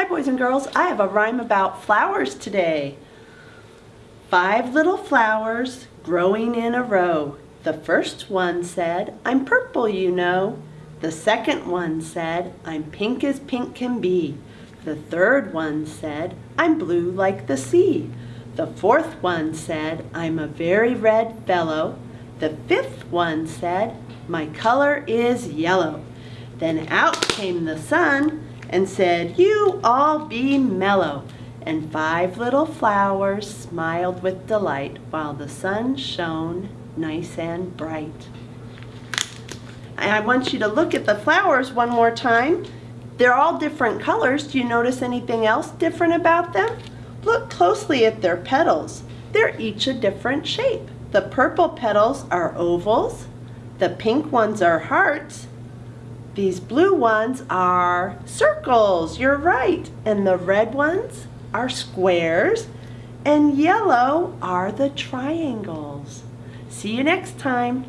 Hi boys and girls, I have a rhyme about flowers today. Five little flowers growing in a row. The first one said, I'm purple you know. The second one said, I'm pink as pink can be. The third one said, I'm blue like the sea. The fourth one said, I'm a very red fellow. The fifth one said, my color is yellow. Then out came the sun and said, You all be mellow. And five little flowers smiled with delight while the sun shone nice and bright. And I want you to look at the flowers one more time. They're all different colors. Do you notice anything else different about them? Look closely at their petals. They're each a different shape. The purple petals are ovals. The pink ones are hearts. These blue ones are circles, you're right. And the red ones are squares. And yellow are the triangles. See you next time.